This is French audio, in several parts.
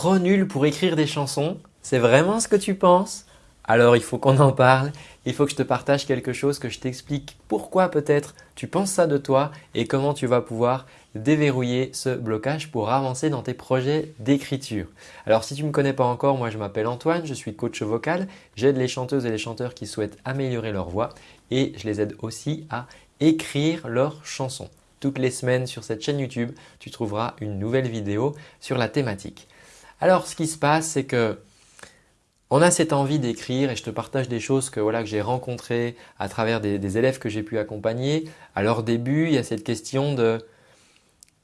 trop nul pour écrire des chansons C'est vraiment ce que tu penses? Alors il faut qu'on en parle, il faut que je te partage quelque chose, que je t'explique pourquoi peut-être tu penses ça de toi et comment tu vas pouvoir déverrouiller ce blocage pour avancer dans tes projets d'écriture. Alors si tu ne me connais pas encore, moi je m'appelle Antoine, je suis coach vocal, j'aide les chanteuses et les chanteurs qui souhaitent améliorer leur voix et je les aide aussi à écrire leurs chansons. Toutes les semaines sur cette chaîne YouTube, tu trouveras une nouvelle vidéo sur la thématique. Alors ce qui se passe, c'est que on a cette envie d'écrire et je te partage des choses que, j'ai rencontrées à travers des, élèves que j'ai pu accompagner. À leur début, il y a cette question de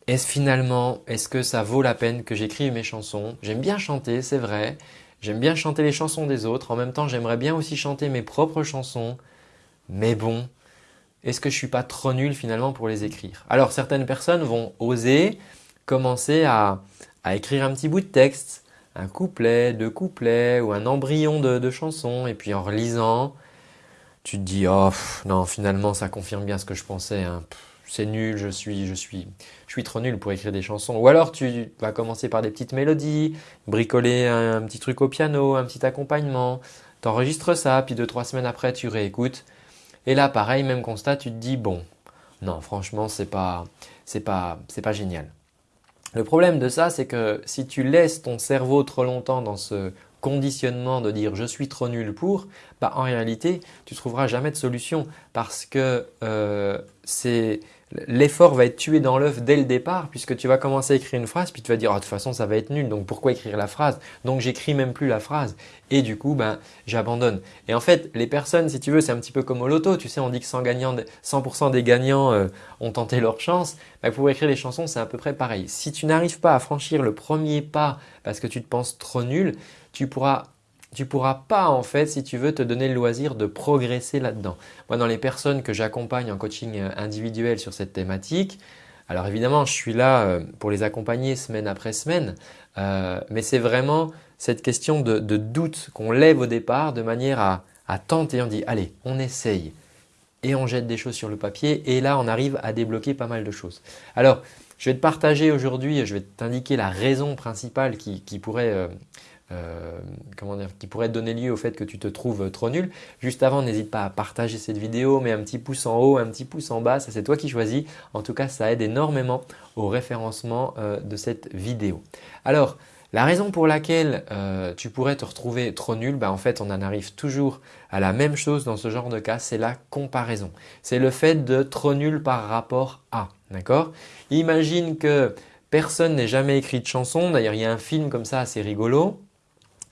est-ce finalement, est-ce que ça vaut la peine que j'écrive mes chansons? J'aime bien chanter, c'est vrai. J'aime bien chanter les chansons des autres. En même temps, j'aimerais bien aussi chanter mes propres chansons. Mais bon, est-ce que je ne suis pas trop nul finalement pour les écrire? Alors certaines personnes vont oser commencer à, écrire un petit bout de texte, un couplet, deux couplets ou un embryon de, de chanson et puis en relisant, tu te dis « oh non finalement ça confirme bien ce que je pensais, hein. c'est nul, je suis, je, suis, je suis trop nul pour écrire des chansons ». Ou alors tu vas commencer par des petites mélodies, bricoler un, un petit truc au piano, un petit accompagnement, tu enregistres ça, puis deux, trois semaines après tu réécoutes et là, pareil, même constat, tu te dis bon, non, franchement, c'est pas, c'est pas, c'est pas génial. Le problème de ça, c'est que si tu laisses ton cerveau trop longtemps dans ce conditionnement de dire je suis trop nul pour, bah en réalité, tu trouveras jamais de solution parce que euh, c'est l'effort va être tué dans l'œuf dès le départ puisque tu vas commencer à écrire une phrase puis tu vas dire oh, de toute façon ça va être nul donc pourquoi écrire la phrase? Donc j'écris même plus la phrase et du coup ben j'abandonne. Et en fait les personnes si tu veux c'est un petit peu comme au loto tu sais on dit que 100%, des gagnants euh, ont tenté leur chance. Ben, pour écrire les chansons c'est à peu près pareil. Si tu n'arrives pas à franchir le premier pas parce que tu te penses trop nul tu pourras tu ne pourras pas en fait si tu veux te donner le loisir de progresser là-dedans. Moi dans les personnes que j'accompagne en coaching euh, individuel sur cette thématique, alors évidemment je suis là euh, pour les accompagner semaine après semaine, euh, mais c'est vraiment cette question de, doute qu'on lève au départ de manière à, à tenter, on dit allez on essaye et on jette des choses sur le papier et là on arrive à débloquer pas mal de choses. Alors je vais te partager aujourd'hui, je vais t'indiquer la raison principale qui, pourrait comment dire, qui pourrait donner lieu au fait que tu te trouves trop nul. Juste avant, n'hésite pas à partager cette vidéo, mets un petit pouce en haut, un petit pouce en bas, ça c'est toi qui choisis. En tout cas, ça aide énormément au référencement euh, de cette vidéo. Alors, la raison pour laquelle euh, tu pourrais te retrouver trop nul, bah en fait on en arrive toujours à la même chose dans ce genre de cas, c'est la comparaison. C'est le fait de trop nul par rapport à. D'accord? Imagine que personne n'ait jamais écrit de chanson, d'ailleurs il y a un film comme ça assez rigolo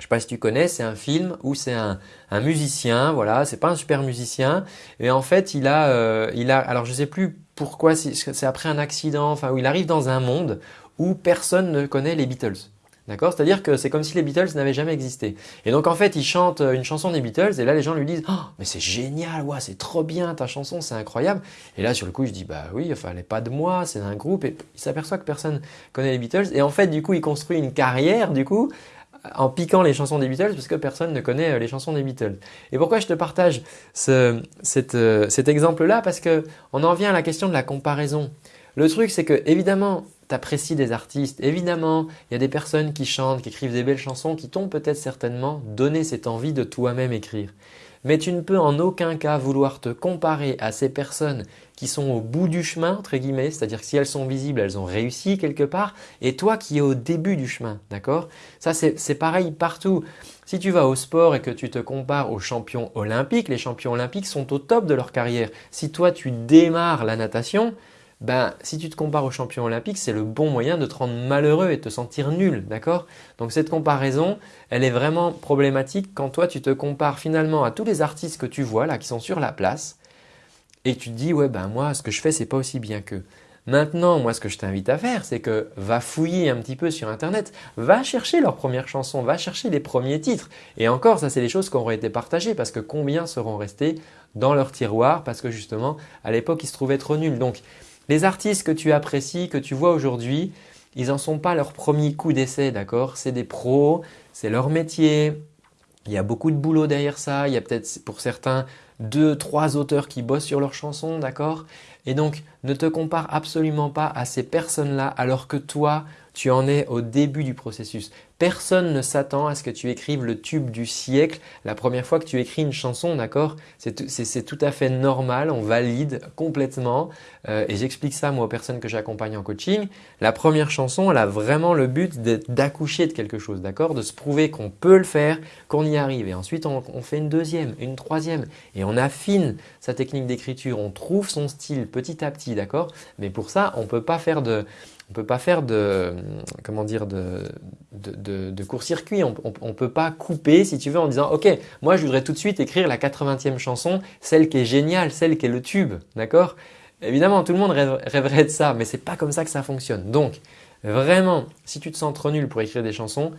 je sais pas si tu connais, c'est un film où c'est un, musicien, voilà, c'est pas un super musicien et en fait il a, euh, il a alors je sais plus pourquoi, c'est après un accident, enfin où il arrive dans un monde où personne ne connaît les Beatles. D'accord? C'est-à-dire que c'est comme si les Beatles n'avaient jamais existé. Et donc en fait, il chante une chanson des Beatles et là les gens lui disent oh, mais c'est génial, ouais, c'est trop bien ta chanson, c'est incroyable." Et là sur le coup, je dis "Bah oui, enfin elle n'est pas de moi, c'est d'un groupe." Et il s'aperçoit que personne connaît les Beatles et en fait, du coup, il construit une carrière du coup en piquant les chansons des Beatles parce que personne ne connaît euh, les chansons des Beatles. Et pourquoi je te partage euh, cet exemple-là? Parce qu'on en vient à la question de la comparaison. Le truc c'est que évidemment tu apprécies des artistes, évidemment il y a des personnes qui chantent, qui écrivent des belles chansons qui t'ont peut-être certainement donné cette envie de toi-même écrire mais tu ne peux en aucun cas vouloir te comparer à ces personnes qui sont au bout du chemin, entre guillemets, c'est-à-dire que si elles sont visibles, elles ont réussi quelque part, et toi qui es au début du chemin, d'accord? Ça c'est pareil partout. Si tu vas au sport et que tu te compares aux champions olympiques, les champions olympiques sont au top de leur carrière. Si toi tu démarres la natation, ben, si tu te compares aux champions olympiques, c'est le bon moyen de te rendre malheureux et de te sentir nul, d'accord? Donc cette comparaison, elle est vraiment problématique quand toi tu te compares finalement à tous les artistes que tu vois là qui sont sur la place et tu te dis ouais ben moi ce que je fais c'est pas aussi bien qu'eux. Maintenant, moi ce que je t'invite à faire, c'est que va fouiller un petit peu sur internet, va chercher leurs premières chansons, va chercher les premiers titres. Et encore, ça c'est des choses qui auraient été partagées parce que combien seront restés dans leur tiroir parce que justement à l'époque ils se trouvaient trop nuls. Donc les artistes que tu apprécies, que tu vois aujourd'hui, ils n'en sont pas leur premier coup d'essai, d'accord? C'est des pros, c'est leur métier, il y a beaucoup de boulot derrière ça, il y a peut-être pour certains deux, trois auteurs qui bossent sur leurs chansons, d'accord? Et donc, ne te compare absolument pas à ces personnes-là alors que toi, Tu en es au début du processus. Personne ne s'attend à ce que tu écrives le tube du siècle. La première fois que tu écris une chanson, d'accord C'est tout à fait normal, on valide complètement. Euh, et j'explique ça moi aux personnes que j'accompagne en coaching. La première chanson, elle a vraiment le but d'accoucher de quelque chose, d'accord De se prouver qu'on peut le faire, qu'on y arrive. Et ensuite on, fait une deuxième, une troisième. Et on affine sa technique d'écriture, on trouve son style petit à petit, d'accord. Mais pour ça, on ne peut pas faire de on peut pas faire de, comment dire, de, court-circuit. On ne peut pas couper, si tu veux, en disant « Ok, moi, je voudrais tout de suite écrire la 80e chanson, celle qui est géniale, celle qui est le tube. » D'accord? Évidemment, tout le monde rêverait de ça, mais ce n'est pas comme ça que ça fonctionne. Donc, vraiment, si tu te sens trop nul pour écrire des chansons,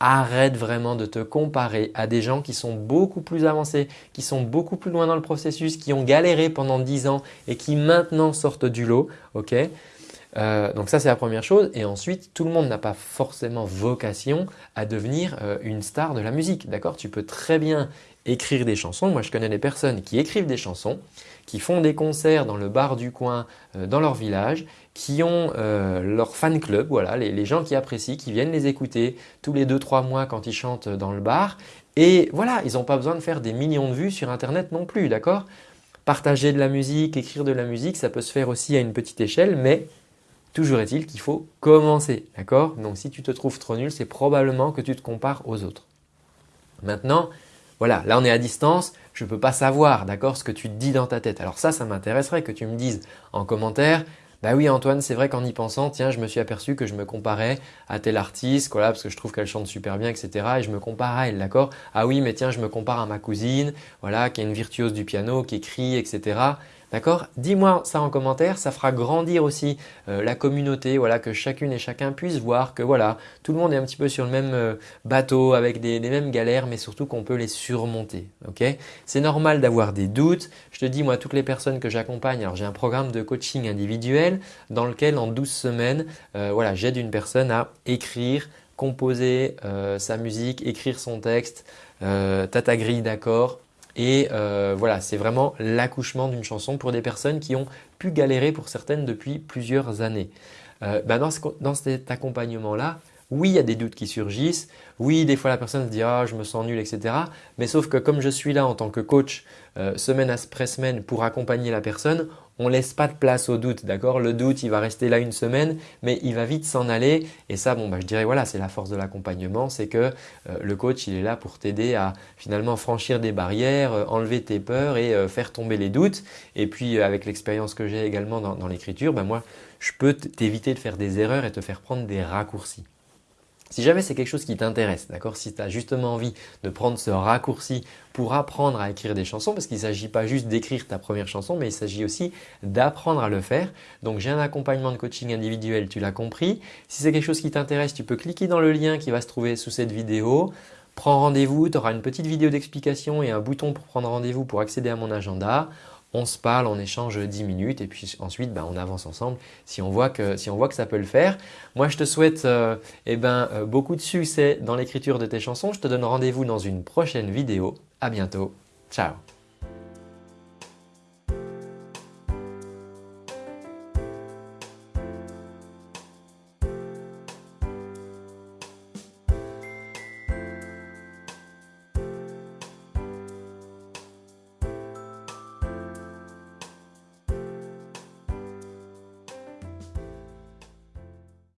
arrête vraiment de te comparer à des gens qui sont beaucoup plus avancés, qui sont beaucoup plus loin dans le processus, qui ont galéré pendant 10 ans et qui maintenant sortent du lot. ok? Euh, donc ça c'est la première chose et ensuite tout le monde n'a pas forcément vocation à devenir euh, une star de la musique. D'accord? Tu peux très bien écrire des chansons. Moi je connais des personnes qui écrivent des chansons, qui font des concerts dans le bar du coin euh, dans leur village, qui ont leur fan club, voilà, les, les, gens qui apprécient, qui viennent les écouter tous les 2-3 mois quand ils chantent dans le bar. Et voilà, ils n'ont pas besoin de faire des millions de vues sur internet non plus, d'accord? Partager de la musique, écrire de la musique, ça peut se faire aussi à une petite échelle, mais Toujours est-il qu'il faut commencer, d'accord? Donc si tu te trouves trop nul, c'est probablement que tu te compares aux autres. Maintenant, voilà, là on est à distance, je ne peux pas savoir, d'accord, ce que tu te dis dans ta tête. Alors ça, ça m'intéresserait que tu me dises en commentaire, bah oui Antoine, c'est vrai qu'en y pensant, tiens, je me suis aperçu que je me comparais à tel artiste, voilà, parce que je trouve qu'elle chante super bien, etc. Et je me compare à elle, d'accord? Ah oui, mais tiens, je me compare à ma cousine, voilà, qui est une virtuose du piano, qui écrit, etc. D'accord? Dis-moi ça en commentaire, ça fera grandir aussi euh, la communauté, voilà, que chacune et chacun puisse voir que voilà, tout le monde est un petit peu sur le même euh, bateau avec des, mêmes galères mais surtout qu'on peut les surmonter. C'est normal d'avoir des doutes. Je te dis moi toutes les personnes que j'accompagne, alors j'ai un programme de coaching individuel dans lequel en 12 semaines, euh, voilà, j'aide une personne à écrire, composer sa musique, écrire son texte, euh, ta grille d'accords, et euh, voilà, c'est vraiment l'accouchement d'une chanson pour des personnes qui ont pu galérer pour certaines depuis plusieurs années. Euh, bah, dans, cet accompagnement-là, oui, il y a des doutes qui surgissent. Oui, des fois la personne se dit « ah, je me sens nul, etc. » Mais sauf que comme je suis là en tant que coach euh, semaine après semaine pour accompagner la personne, on ne laisse pas de place au doute, d'accord? Le doute, il va rester là une semaine, mais il va vite s'en aller. Et ça, bon, bah, je dirais, voilà, c'est la force de l'accompagnement, c'est que euh, le coach, il est là pour t'aider à finalement franchir des barrières, euh, enlever tes peurs et euh, faire tomber les doutes. Et puis, avec l'expérience que j'ai également dans, l'écriture, bah, moi, je peux t'éviter de faire des erreurs et te faire prendre des raccourcis. Si jamais c'est quelque chose qui t'intéresse, d'accord Si tu as justement envie de prendre ce raccourci pour apprendre à écrire des chansons, parce qu'il ne s'agit pas juste d'écrire ta première chanson, mais il s'agit aussi d'apprendre à le faire. Donc j'ai un accompagnement de coaching individuel, tu l'as compris. Si c'est quelque chose qui t'intéresse, tu peux cliquer dans le lien qui va se trouver sous cette vidéo. Prends rendez-vous, tu auras une petite vidéo d'explication et un bouton pour prendre rendez-vous pour accéder à mon agenda on se parle, on échange 10 minutes et puis ensuite ben, on avance ensemble si on, voit que, si on voit que ça peut le faire. Moi je te souhaite euh, eh ben, euh, beaucoup de succès dans l'écriture de tes chansons. Je te donne rendez-vous dans une prochaine vidéo. À bientôt. Ciao